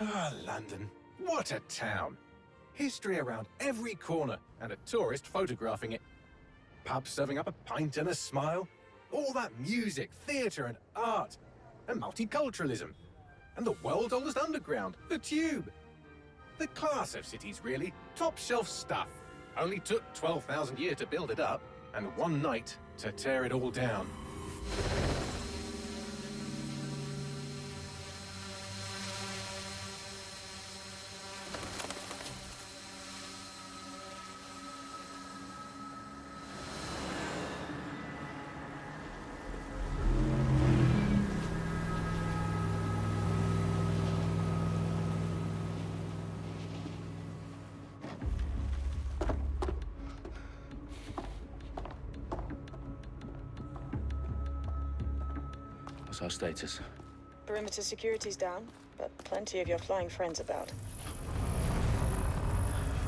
Ah, London. What a town. History around every corner, and a tourist photographing it. Pubs serving up a pint and a smile. All that music, theatre and art. And multiculturalism. And the world's oldest underground, the Tube. The class of cities, really. Top shelf stuff. Only took 12,000 years to build it up, and one night to tear it all down. Status? Perimeter security's down, but plenty of your flying friends about.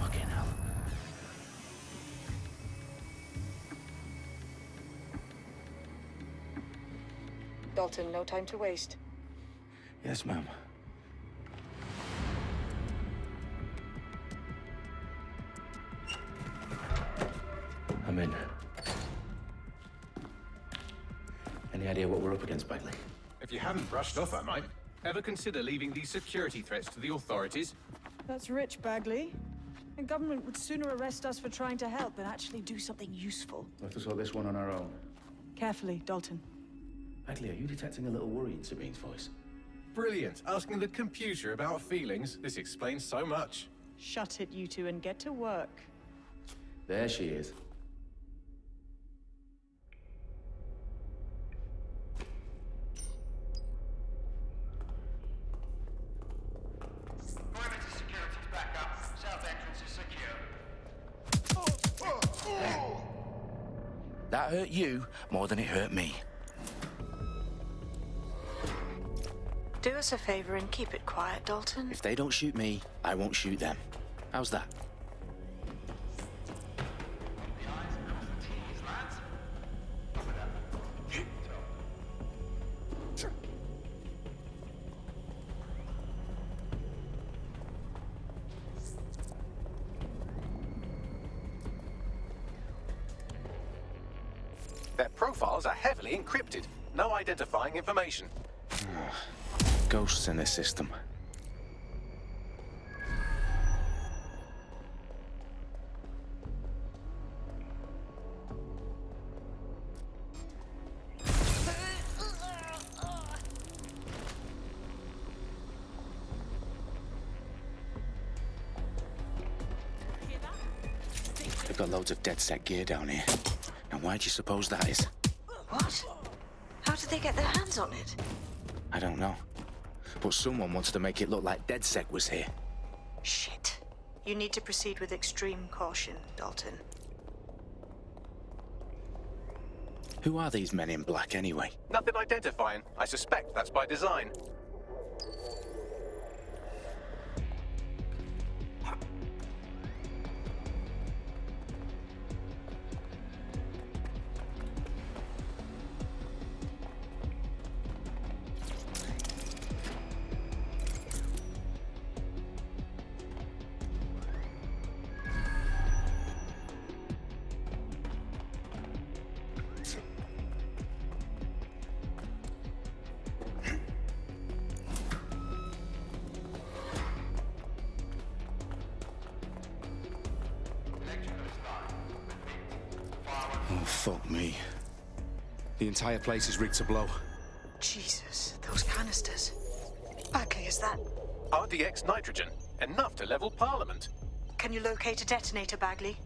Fucking hell. Dalton, no time to waste. Yes, ma'am. I'm in. Any idea what we're up against, Bagley? If you haven't brushed off, I might. Ever consider leaving these security threats to the authorities? That's rich, Bagley. The government would sooner arrest us for trying to help than actually do something useful. We'll have to sort this one on our own. Carefully, Dalton. Bagley, are you detecting a little worry in Sabine's voice? Brilliant. Asking the computer about feelings. This explains so much. Shut it, you two, and get to work. There she is. You more than it hurt me. Do us a favor and keep it quiet, Dalton. If they don't shoot me, I won't shoot them. How's that? Identifying information. Ghosts in this system. They've got loads of DedSec gear down here. Now why do you suppose that is? What? How did they get their hands on it? I don't know. But someone wants to make it look like DedSec was here. Shit. You need to proceed with extreme caution, Dalton. Who are these men in black anyway? Nothing identifying. I suspect that's by design. Entire place is rigged to blow. Jesus, those canisters. Bagley, is that... RDX nitrogen. Enough to level Parliament. Can you locate a detonator, Bagley?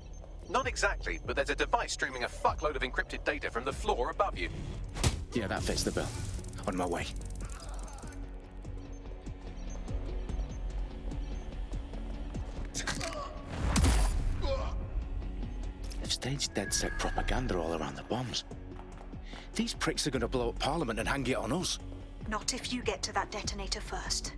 Not exactly, but there's a device streaming a fuckload of encrypted data from the floor above you. Yeah, that fits the bill. On my way. They've staged DedSec propaganda all around the bombs. These pricks are going to blow up Parliament and hang it on us. Not if you get to that detonator first.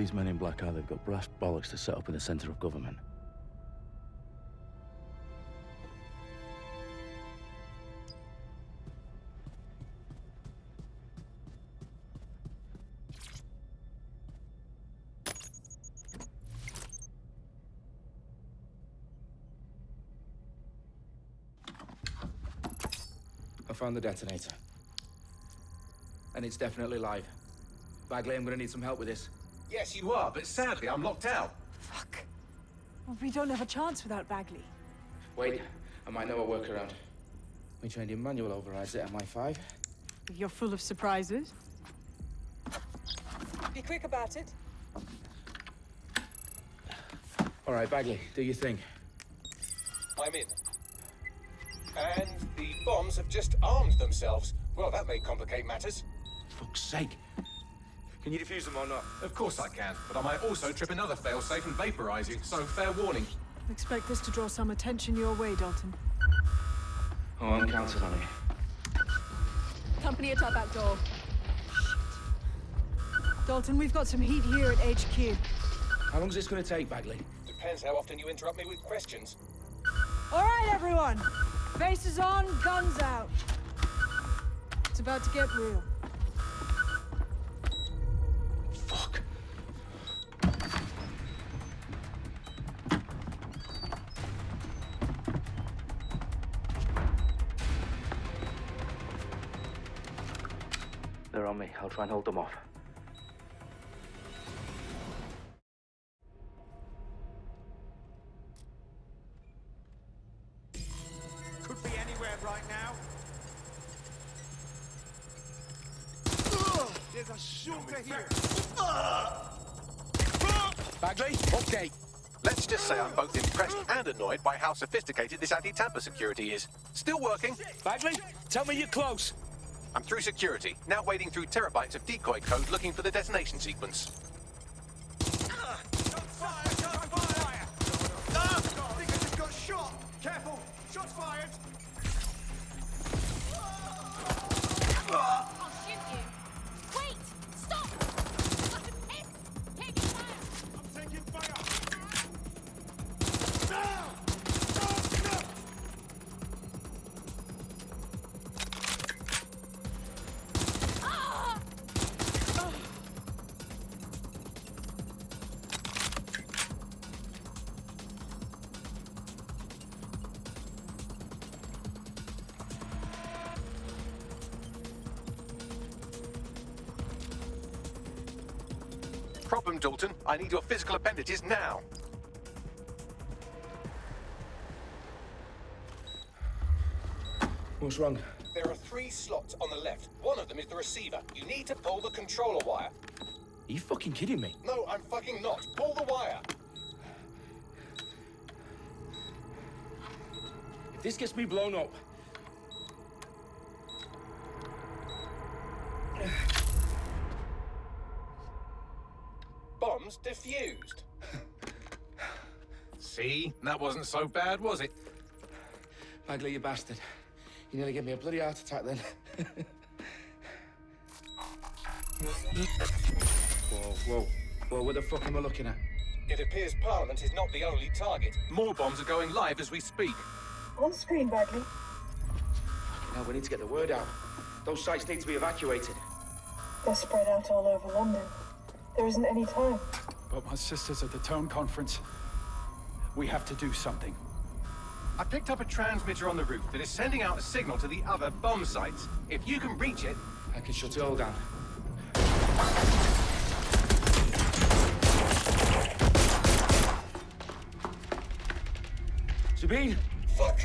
These men in black are, they've got brass bollocks to set up in the centre of government. I found the detonator. And it's definitely live. Bagley, I'm gonna need some help with this. Yes, you are, but sadly I'm locked out. Fuck. Well, we don't have a chance without Bagley. Wait, I might know a workaround. We trained in manual overrides at MI5. You're full of surprises. Be quick about it. All right, Bagley, do your thing. I'm in. And the bombs have just armed themselves. Well, that may complicate matters. For Fuck's sake. Can you defuse them or not? Of course I can, but I might also trip another failsafe and vaporize you, so fair warning. Expect this to draw some attention your way, Dalton. Oh, I'm counting on it. Company at our back door. Shit. Dalton, we've got some heat here at HQ. How long is this gonna take, Bagley? Depends how often you interrupt me with questions. All right, everyone. Faces on, guns out. It's about to get real. I'll try and hold them off. Could be anywhere right now. There's a shooter here. Bagley? Okay. Let's just say I'm both impressed and annoyed by how sophisticated this anti-tamper security is. Still working. Bagley, tell me you're close. I'm through security, now wading through terabytes of decoy code looking for the detonation sequence. Dalton. I need your physical appendages now. What's wrong? There are three slots on the left. One of them is the receiver. You need to pull the controller wire. Are you fucking kidding me? No, I'm fucking not. Pull the wire. If this gets me blown up, That wasn't so bad, was it? Bagley, you bastard. You nearly gave me a bloody heart attack then. whoa, whoa. Whoa, what the fuck am I looking at? It appears Parliament is not the only target. More bombs are going live as we speak. On screen, Bagley. Now we need to get the word out. Those sites need to be evacuated. They're spread out all over London. There isn't any time. But my sister's at the town conference. We have to do something. I picked up a transmitter on the roof that is sending out a signal to the other bomb sites. If you can reach it, I can shut it all down. Sabine! Fuck!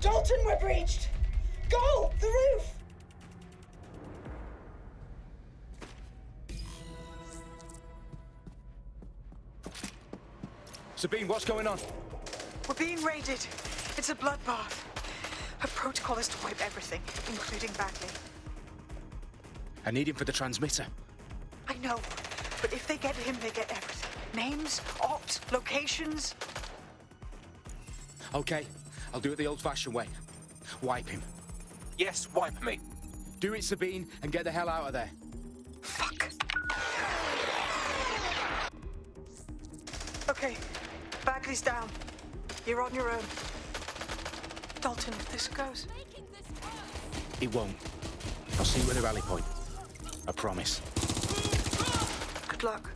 Dalton, we're breached! Go! The roof! Sabine, what's going on? We're being raided. It's a bloodbath. Her protocol is to wipe everything, including Bagley. I need him for the transmitter. I know, but if they get him, they get everything. Names, ops, locations. Okay, I'll do it the old-fashioned way. Wipe him. Yes, wipe me. Do it, Sabine, and get the hell out of there. Fuck. Okay, Bagley's down. You're on your own. Dalton, if this goes... Making. It won't. I'll see you at the rally point. I promise. Good luck.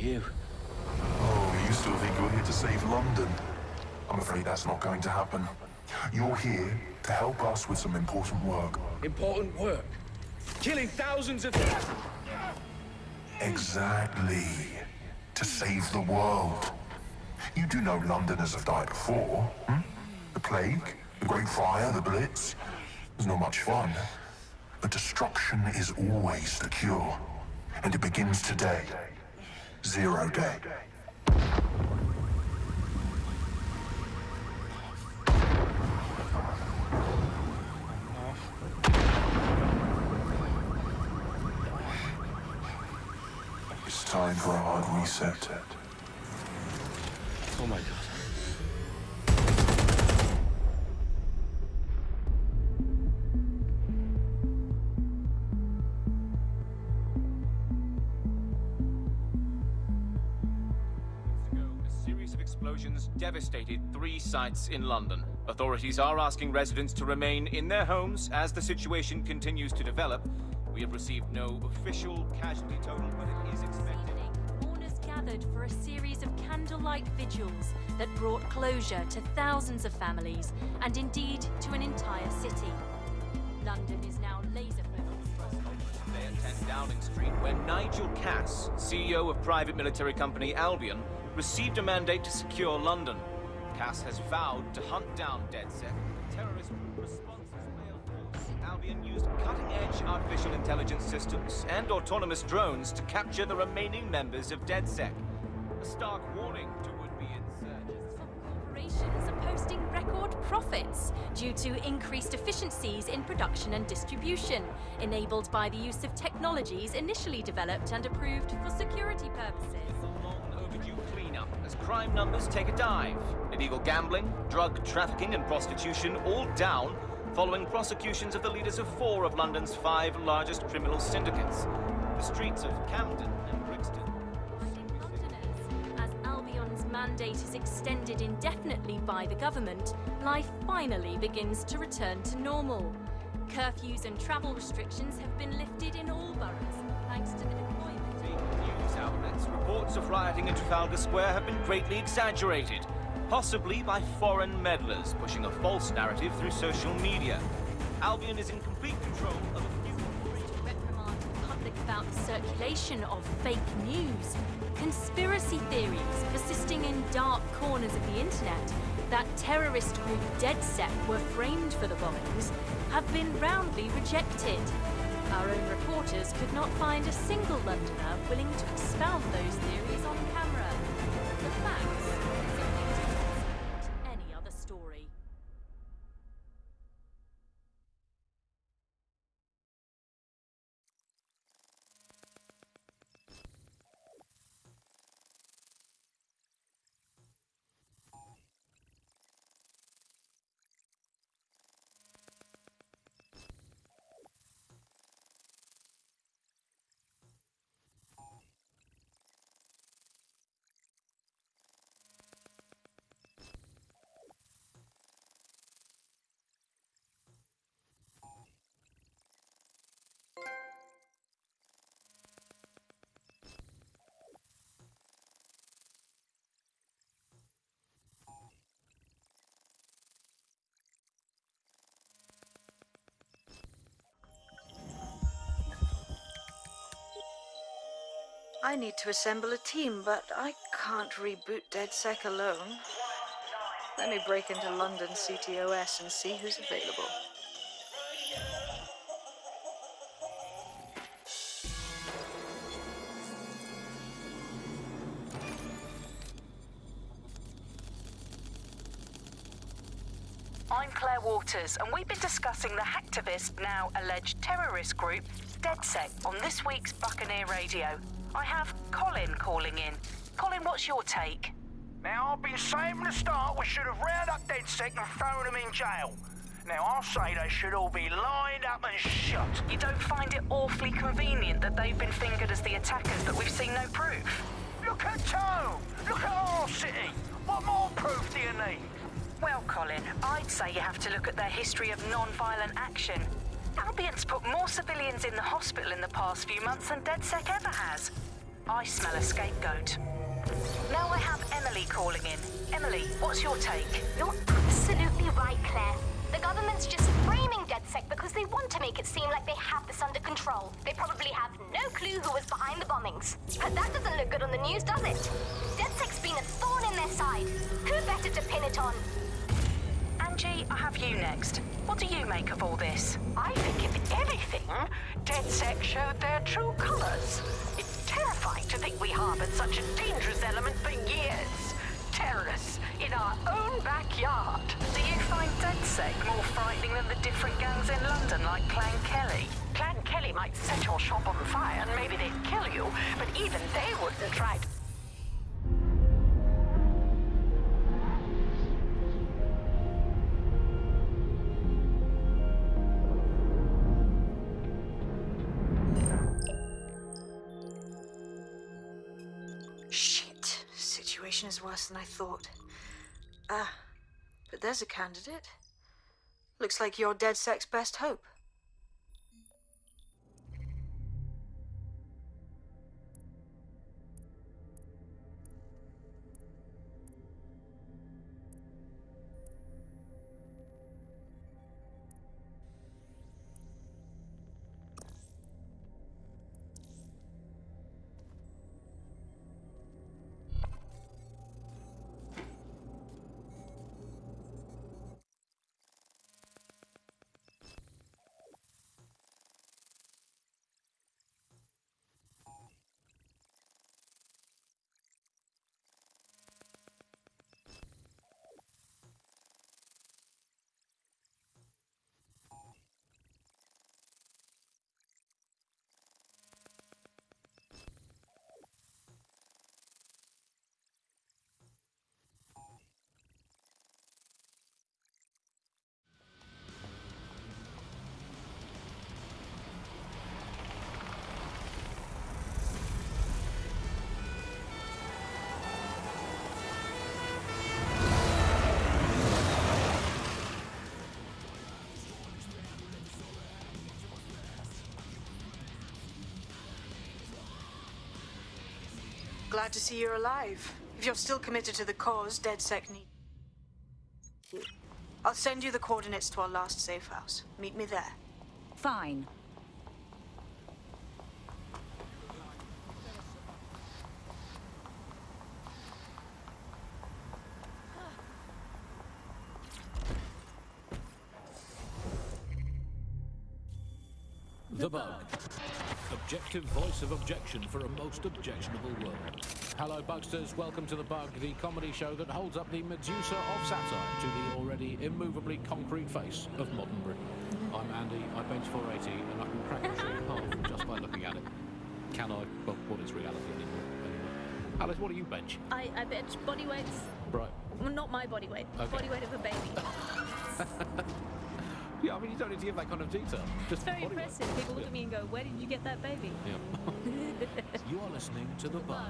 You? Oh, you still think you're here to save London? I'm afraid that's not going to happen. You're here to help us with some important work. Important work. Killing thousands of... People? Exactly. To save the world. You do know Londoners have died before, hmm? The plague, the Great Fire, the Blitz. It's not much fun. But destruction is always the cure. And it begins today. Zero day. It's time for a hard reset. Oh my god. Devastated three sites in London. Authorities are asking residents to remain in their homes as the situation continues to develop. We have received no official casualty total, but it is expected. Mourners gathered for a series of candlelight vigils that brought closure to thousands of families and indeed to an entire city. London is now laser focused. Today at 10 Downing Street, where Nigel Cass, CEO of private military company Albion, received a mandate to secure London. Cass has vowed to hunt down DedSec. Terrorist responses failed force. Albion used cutting-edge artificial intelligence systems and autonomous drones to capture the remaining members of DedSec. A stark warning to would-be insurgents. Corporations are posting record profits due to increased efficiencies in production and distribution, enabled by the use of technologies initially developed and approved for security purposes. As crime numbers take a dive. Illegal gambling, drug trafficking, and prostitution all down following prosecutions of the leaders of four of London's five largest criminal syndicates. The streets of Camden and Brixton. As Albion's mandate is extended indefinitely by the government, life finally begins to return to normal. Curfews and travel restrictions have been lifted in all boroughs, thanks to the deployment. News outlets, reports of rioting in Trafalgar Square have been greatly exaggerated, possibly by foreign meddlers pushing a false narrative through social media. Albion is in complete control of a few to the public about the circulation of fake news, conspiracy theories persisting in dark corners of the internet that terrorist group DedSec were framed for the bombings have been roundly rejected. Our own reporters could not find a single Londoner willing to expound those theories I need to assemble a team, but I can't reboot DedSec alone. Let me break into London CTOS and see who's available. I'm Claire Waters, and we've been discussing the hacktivist, now alleged terrorist group, DedSec, on this week's Buccaneer Radio. I have Colin calling in. Colin, what's your take? Now, I've been saying from the start we should have rounded up DedSec and thrown them in jail. Now, I'll say they should all be lined up and shot. You don't find it awfully convenient that they've been fingered as the attackers, but we've seen no proof? Look at Tone! Look at our city! What more proof do you need? Well, Colin, I'd say you have to look at their history of non-violent action. Albion's put more civilians in the hospital in the past few months than DedSec ever has. I smell a scapegoat. Now I have Emily calling in. Emily, what's your take? You're absolutely right, Claire. The government's just framing DedSec because they want to make it seem like they have this under control. They probably have no clue who was behind the bombings. But that doesn't look good on the news, does it? DedSec's been a thorn in their side. Who better to pin it on? Angie, I have you next. What do you make of all this? I think if anything, DedSec showed their true colors. It's terrifying to think we harbored such a dangerous element for years. Terrorists in our own backyard. Do you find Dead DedSec more frightening than the different gangs in London like Clan Kelly? Clan Kelly might set your shop on fire and maybe they'd kill you, but even they wouldn't try to... thought. Ah, but there's a candidate. Looks like your DedSec's best hope. Glad to see you're alive. If you're still committed to the cause, DedSec need. I'll send you the coordinates to our last safe house. Meet me there. Fine. The Bug. Voice of objection for a most objectionable world. Hello, Bugsters. Welcome to The Bug, the comedy show that holds up the Medusa of satire to the already immovably concrete face of modern Britain. I'm Andy, I bench 480, and I can crack a tree in half just by looking at it. Can I? Well, what is reality anymore? Anyway. Alice, what do you bench? I, I bench body weights. Right. Well, not my body weight. Okay. Body weight of a baby. Yeah, I mean, you don't need to give that kind of detail. Just It's very impressive. People look at me and go, where did you get that baby? Yeah. you are listening to The Bar.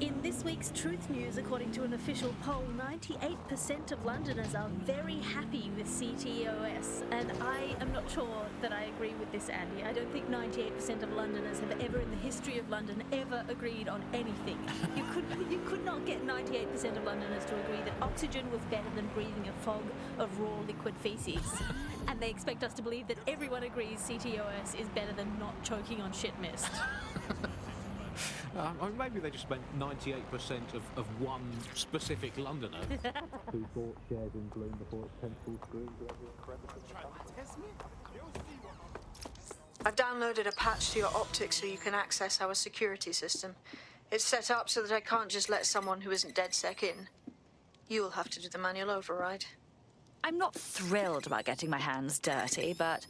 In this week's Truth News, according to an official poll, 98% of Londoners are very happy with CTOS. And I am not sure that I agree with this, Andy. I don't think 98% of Londoners have ever, in the history of London, ever agreed on anything. You could, you could not get 98% of Londoners to agree that oxygen was better than breathing a fog of raw liquid feces. And they expect us to believe that everyone agrees CTOS is better than not choking on shit mist. Um, I mean, maybe they just meant 98% of, of one specific Londoner. Who bought shares in Blume before its tentacles grew into every I've downloaded a patch to your optics so you can access our security system. It's set up so that I can't just let someone who isn't dead DedSec in. You'll have to do the manual override. I'm not thrilled about getting my hands dirty, but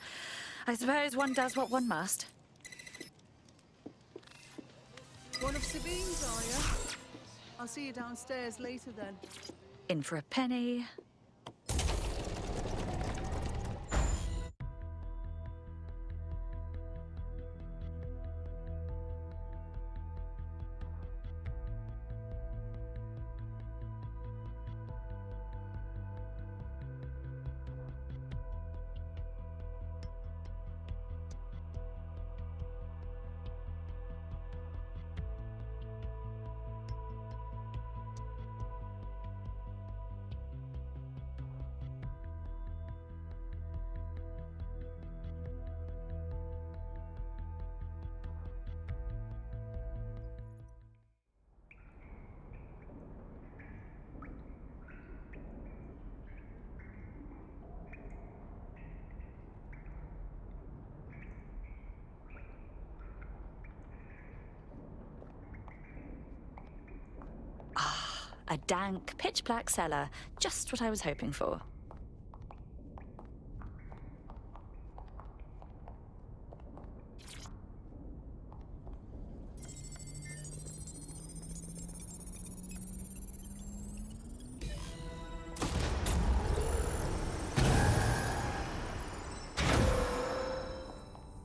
I suppose one does what one must. One of Sabine's, are you? I'll see you downstairs later then. In for a penny. A dank, pitch black cellar. Just what I was hoping for.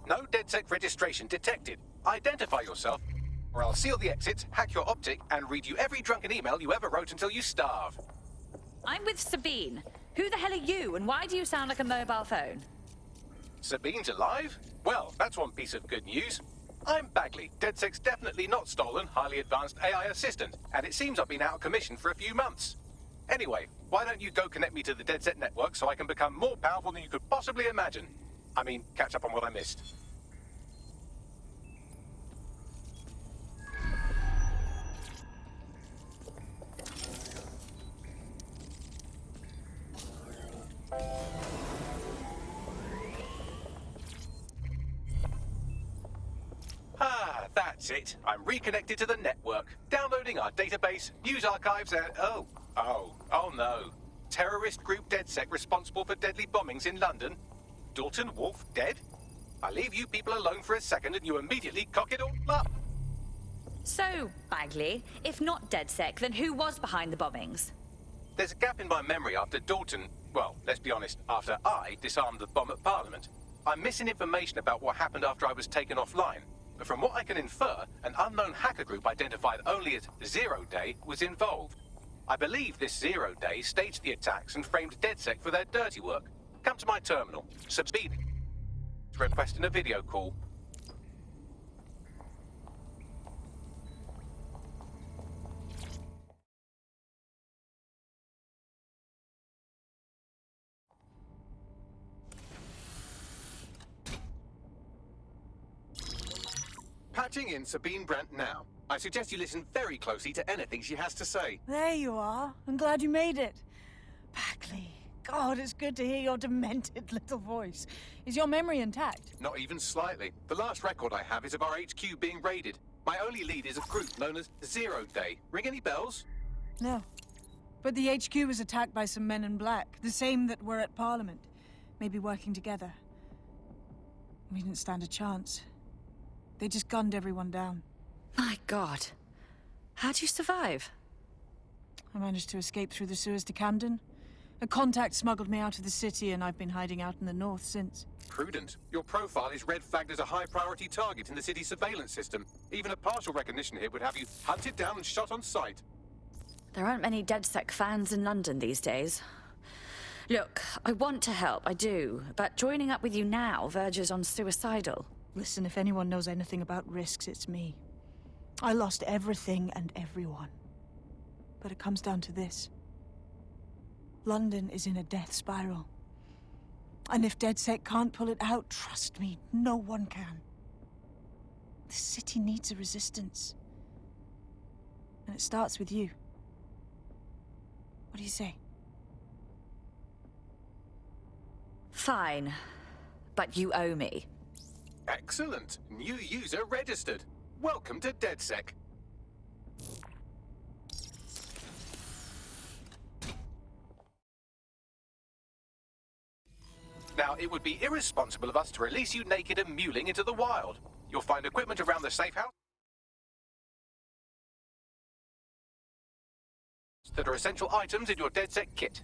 No DedSec registration detected. Identify yourself, or I'll seal the exits, hack your optic, and read you every drunken email you ever wrote until you starve. I'm with Sabine. Who the hell are you, and why do you sound like a mobile phone? Sabine's alive? Well, that's one piece of good news. I'm Bagley, DedSec's definitely not stolen, highly advanced AI assistant, and it seems I've been out of commission for a few months. Anyway, why don't you go connect me to the DedSec network so I can become more powerful than you could possibly imagine? I mean, catch up on what I missed. That's it. I'm reconnected to the network, downloading our database, news archives, and oh, oh, oh no. Terrorist group DedSec responsible for deadly bombings in London. Dalton Wolfe dead? I leave you people alone for a second and you immediately cock it all up. So, Bagley, if not DedSec, then who was behind the bombings? There's a gap in my memory after Dalton, well, let's be honest, after I disarmed the bomb at Parliament. I'm missing information about what happened after I was taken offline. But from what I can infer, an unknown hacker group identified only as Zero Day was involved. I believe this Zero Day staged the attacks and framed DedSec for their dirty work. Come to my terminal. Sabine. Requesting a video call. In Sabine Brandt now. I suggest you listen very closely to anything she has to say. There you are. I'm glad you made it. Bagley. God, it's good to hear your demented little voice. Is your memory intact? Not even slightly. The last record I have is of our HQ being raided. My only lead is a group known as Zero Day. Ring any bells? No. But the HQ was attacked by some men in black, the same that were at Parliament. Maybe working together. We didn't stand a chance. They just gunned everyone down. My god. How'd you survive? I managed to escape through the sewers to Camden. A contact smuggled me out of the city, and I've been hiding out in the north since. Prudent. Your profile is red flagged as a high priority target in the city's surveillance system. Even a partial recognition here would have you hunted down and shot on sight. There aren't many DedSec fans in London these days. Look, I want to help, I do, but joining up with you now verges on suicidal. Listen, if anyone knows anything about risks, it's me. I lost everything and everyone. But it comes down to this. London is in a death spiral. And if DedSec can't pull it out, trust me, no one can. The city needs a resistance. And it starts with you. What do you say? Fine. But you owe me. Excellent. New user registered. Welcome to DedSec. Now, it would be irresponsible of us to release you naked and mewling into the wild. You'll find equipment around the safe house that are essential items in your DedSec kit.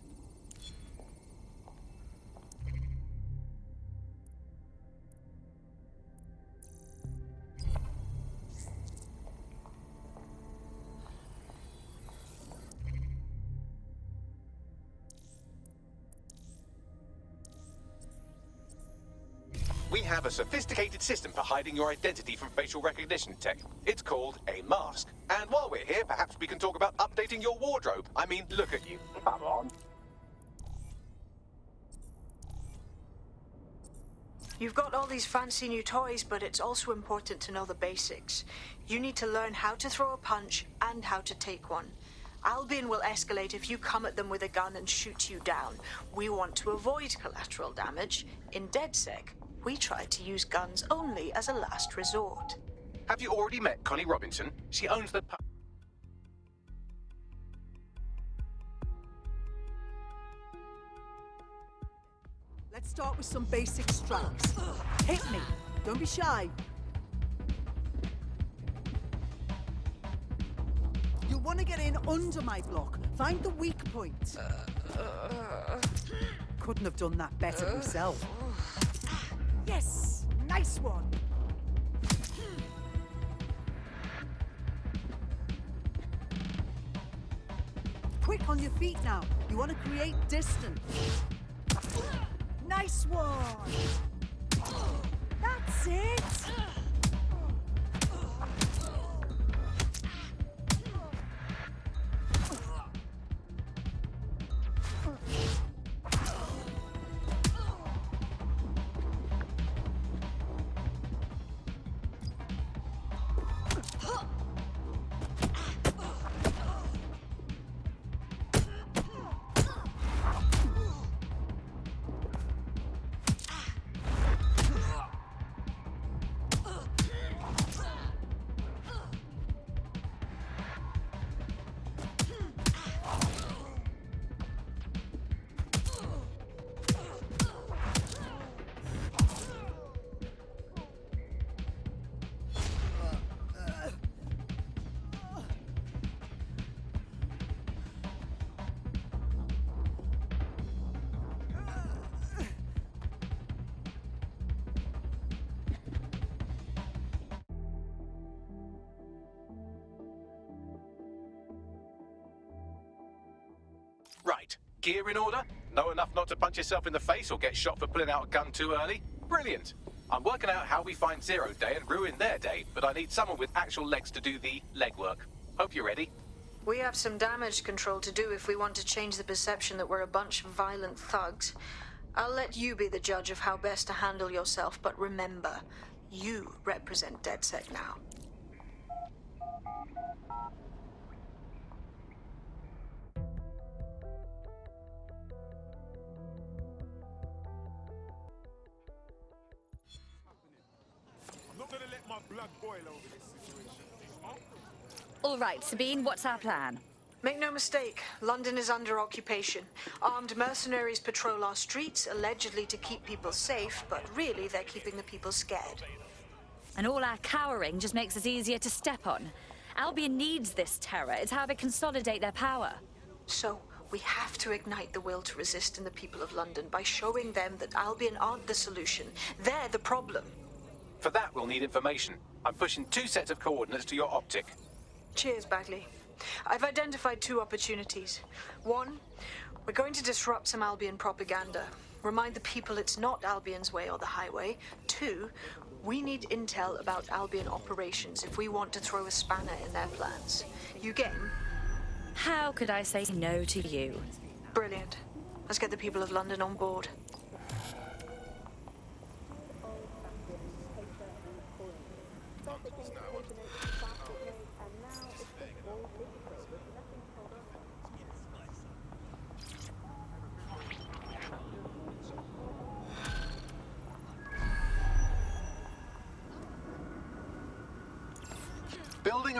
Have a sophisticated system for hiding your identity from facial recognition tech. It's called a mask. And while we're here, perhaps we can talk about updating your wardrobe. I mean, look at you. Come on. You've got all these fancy new toys, but it's also important to know the basics. You need to learn how to throw a punch and how to take one. Albion will escalate if you come at them with a gun and shoot you down. We want to avoid collateral damage. In DedSec, we try to use guns only as a last resort. Have you already met Connie Robinson? She owns the pu- Let's start with some basic straps. Hit me. Don't be shy. You'll want to get in under my block. Find the weak point. Uh, uh, uh. Couldn't have done that better myself. Yes! Nice one! Quick on your feet now. You want to create distance. Nice one! That's it! Right. Gear in order? Know enough not to punch yourself in the face or get shot for pulling out a gun too early? Brilliant. I'm working out how we find Zero Day and ruin their day, but I need someone with actual legs to do the legwork. Hope you're ready. We have some damage control to do if we want to change the perception that we're a bunch of violent thugs. I'll let you be the judge of how best to handle yourself, but remember, you represent DedSec now. All right, Sabine, what's our plan? Make no mistake, London is under occupation. Armed mercenaries patrol our streets, allegedly to keep people safe, but really they're keeping the people scared. And all our cowering just makes us easier to step on. Albion needs this terror. It's how they consolidate their power. So, we have to ignite the will to resist in the people of London by showing them that Albion aren't the solution. They're the problem. For that, we'll need information. I'm pushing two sets of coordinates to your optic. Cheers, Bagley. I've identified two opportunities. One, we're going to disrupt some Albion propaganda. Remind the people it's not Albion's way or the highway. Two, we need intel about Albion operations if we want to throw a spanner in their plans. You game? How could I say no to you? Brilliant. Let's get the people of London on board.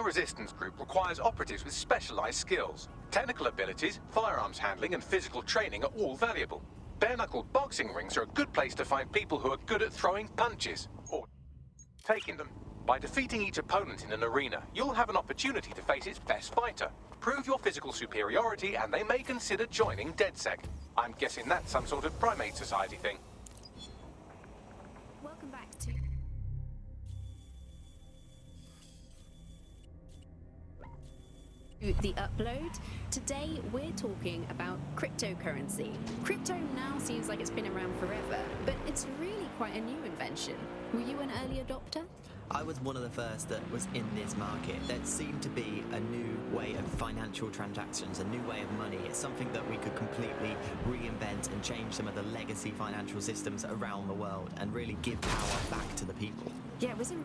Resistance group requires operatives with specialized skills. Technical abilities, firearms handling, and physical training are all valuable. Bare-knuckle boxing rings are a good place to find people who are good at throwing punches, or taking them. By defeating each opponent in an arena, you'll have an opportunity to face its best fighter. Prove your physical superiority, and they may consider joining DedSec. I'm guessing that's some sort of primate society thing. The upload. Today we're talking about cryptocurrency. Crypto now seems like it's been around forever, but it's really quite a new invention. Were you an early adopter? I was one of the first that was in this market. There seemed to be a new way of financial transactions, a new way of money. It's something that we could completely reinvent and change some of the legacy financial systems around the world and really give power back to the people. Yeah, it was a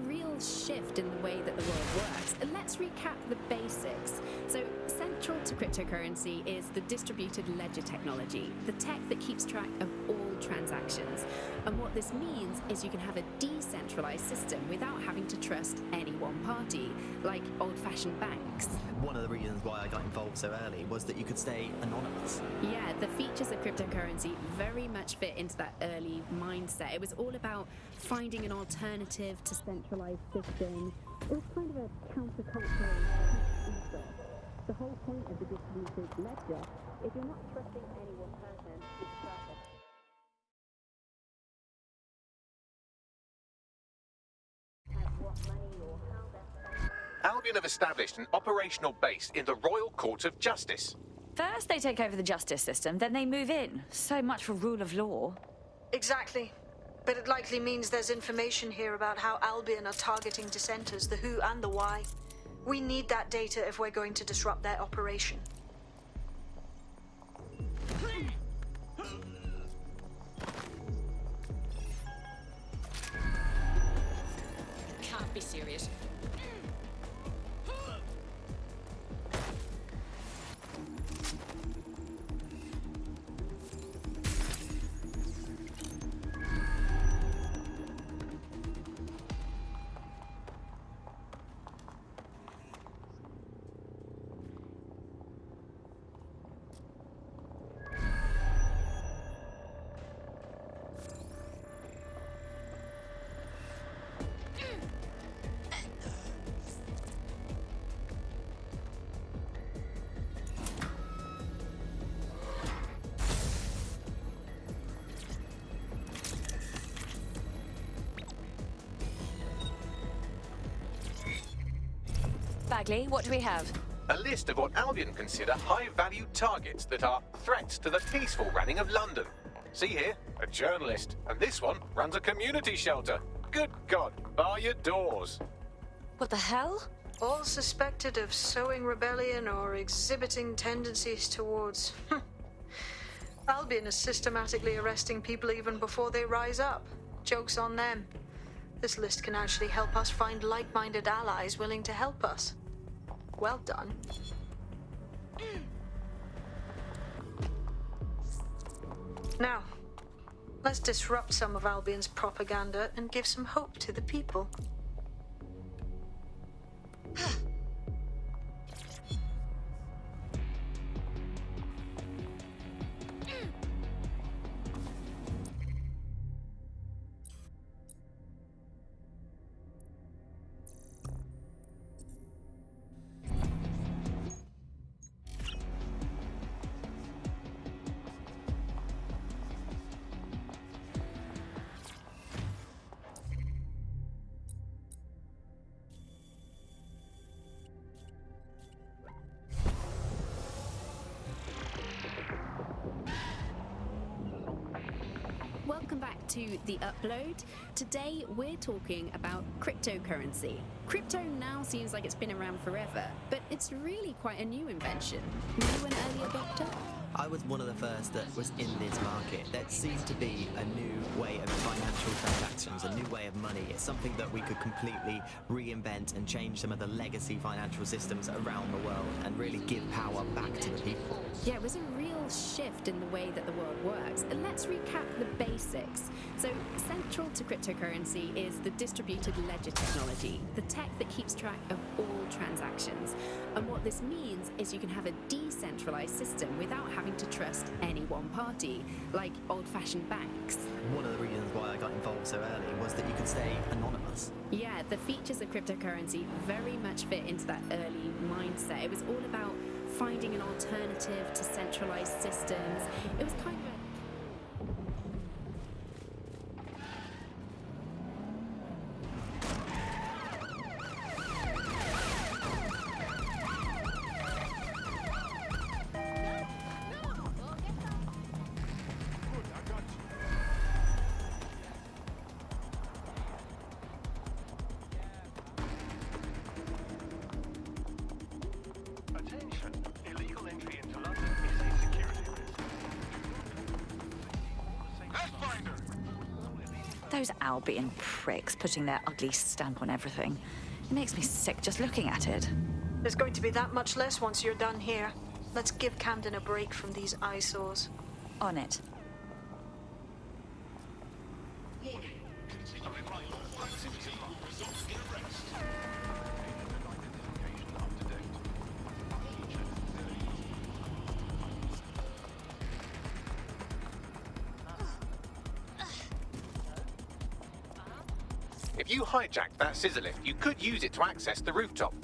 shift in the way that the world works. And let's recap the basics. So, central to cryptocurrency is the distributed ledger technology, the tech that keeps track of all transactions. And what this means is you can have a decentralized system without having to trust any one party, like old fashioned banks. One of the reasons why I got involved so early was that you could stay anonymous. Yeah, the features of cryptocurrency very much fit into that early mindset. It was all about finding an alternative to centralized systems. It was kind of a countercultural ethos. The whole point of the distributed ledger is you're not trusting Albion have established an operational base in the Royal Court of Justice. First they take over the justice system, then they move in. So much for rule of law. Exactly. But it likely means there's information here about how Albion are targeting dissenters, the who and the why. We need that data if we're going to disrupt their operation. Serious. Bagley, what do we have? A list of what Albion consider high-value targets that are threats to the peaceful running of London. See here, a journalist, and this one runs a community shelter. Good God, bar your doors. What the hell? All suspected of sowing rebellion or exhibiting tendencies towards. Hmm, Albion is systematically arresting people even before they rise up. Joke's on them. This list can actually help us find like minded allies willing to help us. Well done. Now, let's disrupt some of Albion's propaganda and give some hope to the people. Upload. Today we're talking about cryptocurrency. Crypto now seems like it's been around forever, but it's really quite a new invention. Were you an early adopter? I was one of the first that was in this market. There seemed to be a new way of financial transactions, a new way of money. It's something that we could completely reinvent and change some of the legacy financial systems around the world and really give power back to the people. Yeah, it was a shift in the way that the world works. And let's recap the basics. So, central to cryptocurrency is the distributed ledger technology, the tech that keeps track of all transactions. And what this means is you can have a decentralized system without having to trust any one party, like old fashioned banks. One of the reasons why I got involved so early was that you could stay anonymous. Yeah, the features of cryptocurrency very much fit into that early mindset. It was all about finding an alternative to centralized systems. It was kind of Albion pricks putting their ugly stamp on everything. It makes me sick just looking at it. There's going to be that much less once you're done here. Let's give Camden a break from these eyesores. On it. Lift, you could use it to access the rooftop.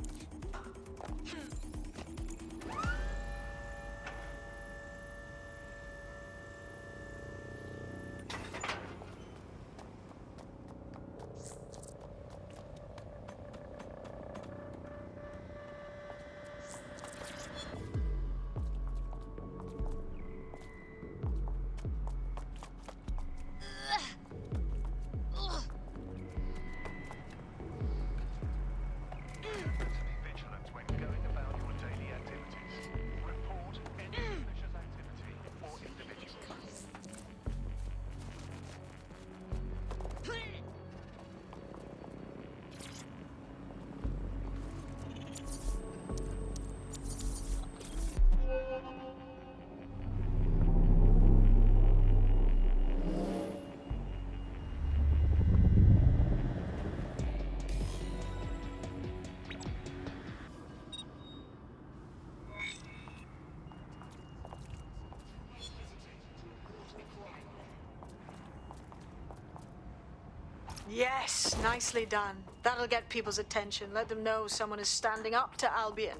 Nicely done. That'll get people's attention. Let them know someone is standing up to Albion.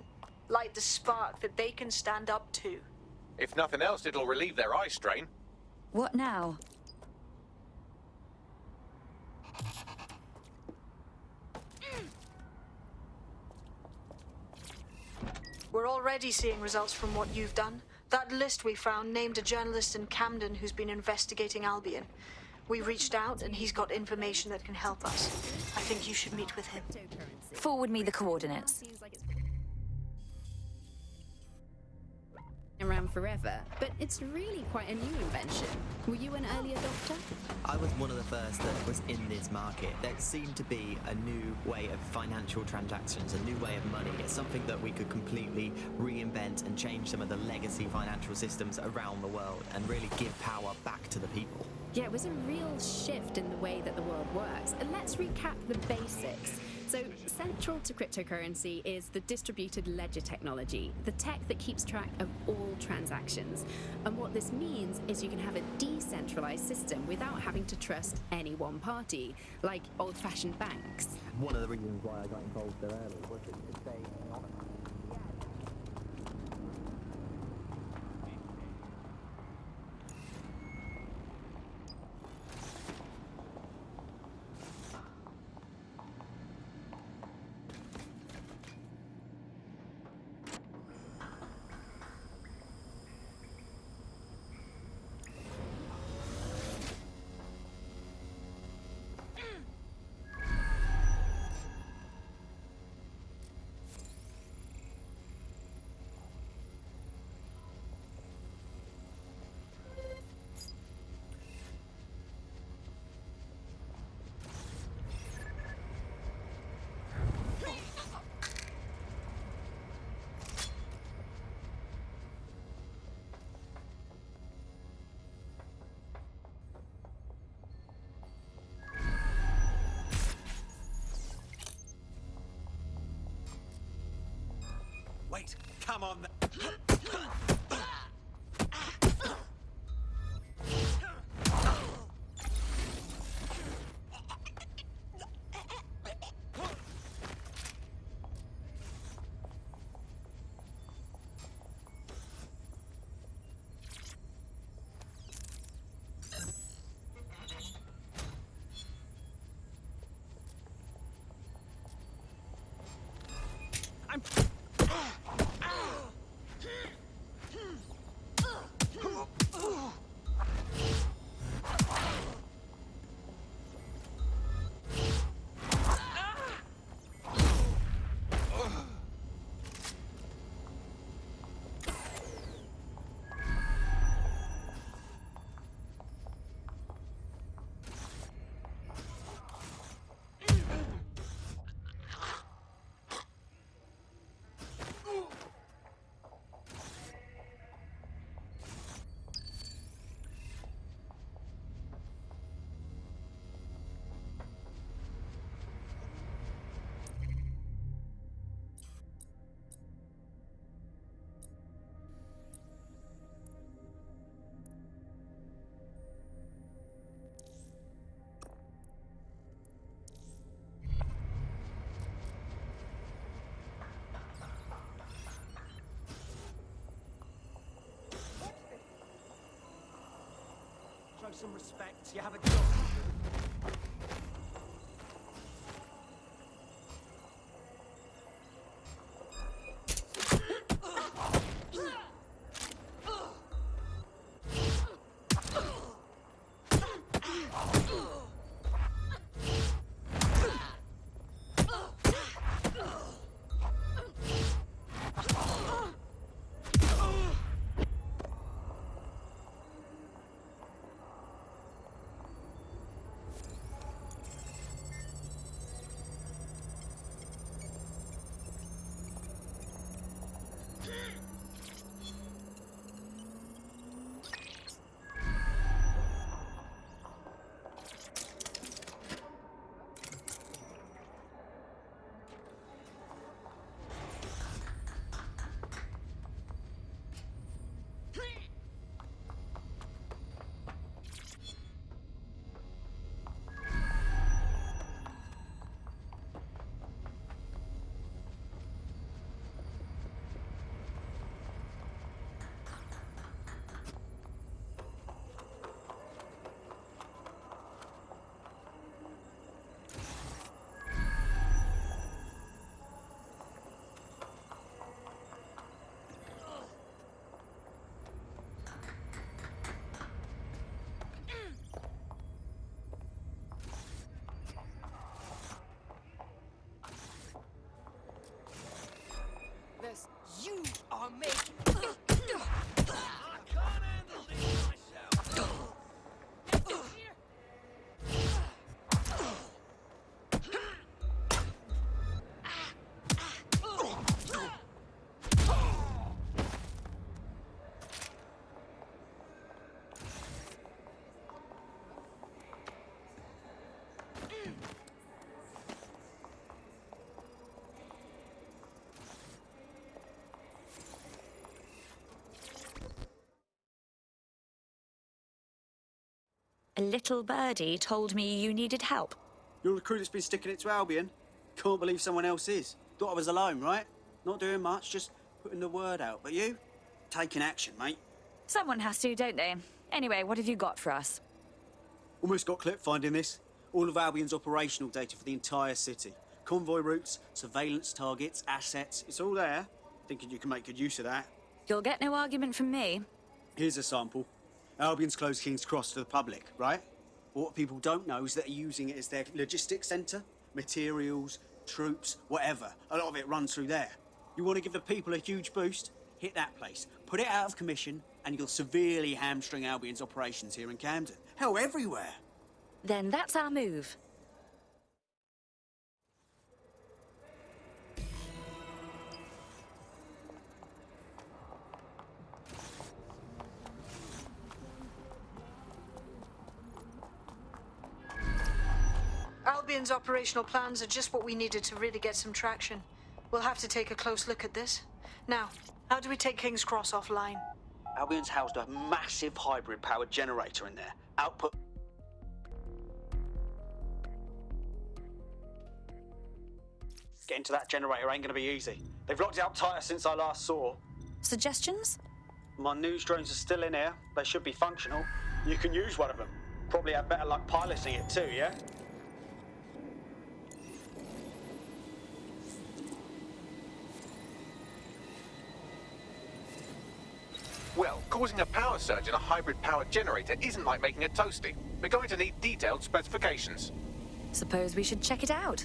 Light the spark that they can stand up to. If nothing else, it'll relieve their eye strain. What now? We're already seeing results from what you've done. That list we found named a journalist in Camden who's been investigating Albion. We reached out and he's got information that can help us. I think you should meet with him. Forward me the coordinates. around forever, but it's really quite a new invention. Were you an early adopter? I was one of the first that was in this market. There seemed to be a new way of financial transactions, a new way of money. It's something that we could completely reinvent and change some of the legacy financial systems around the world and really give power back to the people. Yeah, it was a real shift in the way that the world works. And let's recap the basics. So, central to cryptocurrency is the distributed ledger technology, the tech that keeps track of all transactions. And what this means is you can have a decentralized system without having to trust any one party, like old fashioned banks. One of the reasons why I got involved so early was could stay anonymous. Come on. Show some respect. You have a job. You are A little birdie told me you needed help. You're the crew that's been sticking it to Albion. Can't believe someone else is. Thought I was alone, right? Not doing much, just putting the word out. But you? Taking action, mate. Someone has to, don't they? Anyway, what have you got for us? Almost got clip finding this. All of Albion's operational data for the entire city. Convoy routes, surveillance targets, assets. It's all there. Thinking you can make good use of that. You'll get no argument from me. Here's a sample. Albion's closed King's Cross to the public, right? What people don't know is that they're using it as their logistics centre. Materials, troops, whatever. A lot of it runs through there. You want to give the people a huge boost? Hit that place. Put it out of commission, and you'll severely hamstring Albion's operations here in Camden. Hell, everywhere. Then that's our move. Albion's operational plans are just what we needed to really get some traction. We'll have to take a close look at this. Now, how do we take King's Cross offline? Albion's housed a massive hybrid powered generator in there. Output. Getting to that generator ain't gonna be easy. They've locked it up tighter since I last saw. Suggestions? My news drones are still in here. They should be functional. You can use one of them. Probably have better luck piloting it too, yeah? Causing a power surge in a hybrid powered generator isn't like making a toasty. We're going to need detailed specifications. Suppose we should check it out.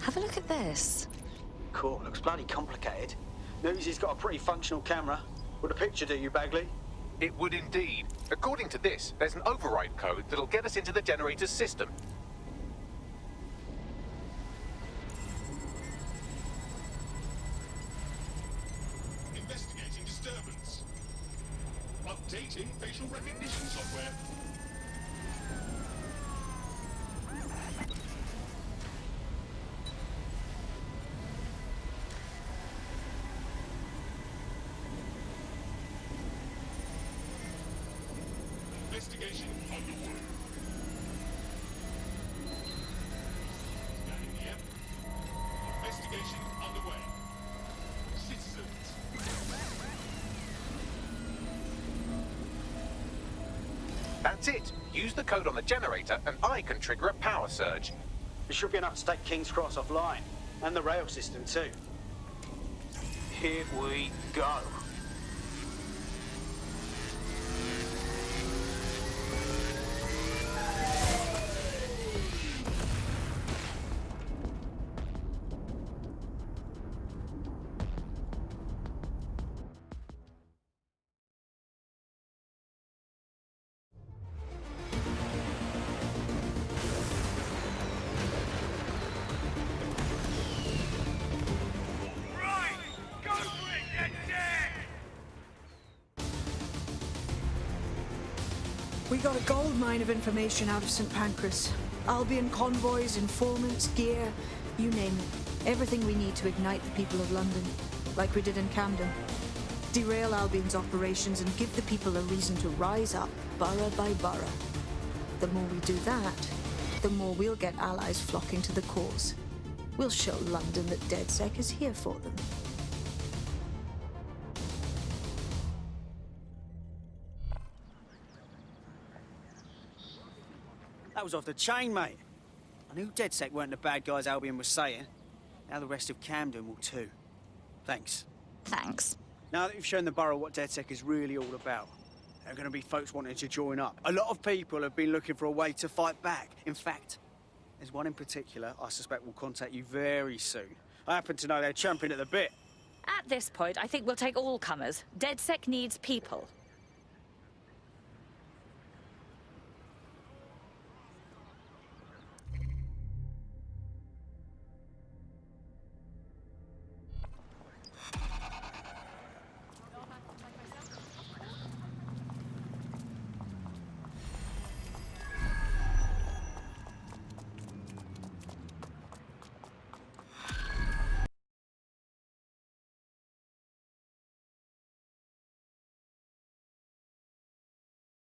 Have a look at this. Cool, looks bloody complicated. Newsy's got a pretty functional camera. Would a picture do you, Bagley? It would indeed. According to this, there's an override code that'll get us into the generator's system. Generator and I can trigger a power surge. It should be enough to take King's Cross offline. And the rail system too. Here we go. We got a gold mine of information out of St. Pancras. Albion convoys, informants, gear, you name it. Everything we need to ignite the people of London, like we did in Camden. Derail Albion's operations and give the people a reason to rise up, borough by borough. The more we do that, the more we'll get allies flocking to the cause. We'll show London that DedSec is here for them. Was off the chain, mate. I knew DedSec weren't the bad guys Albion was saying. Now the rest of Camden will too. Thanks. Thanks. Now that you've shown the borough what DedSec is really all about, there are going to be folks wanting to join up. A lot of people have been looking for a way to fight back. In fact, there's one in particular I suspect will contact you very soon. I happen to know they're champing at the bit. At this point, I think we'll take all comers. DedSec needs people.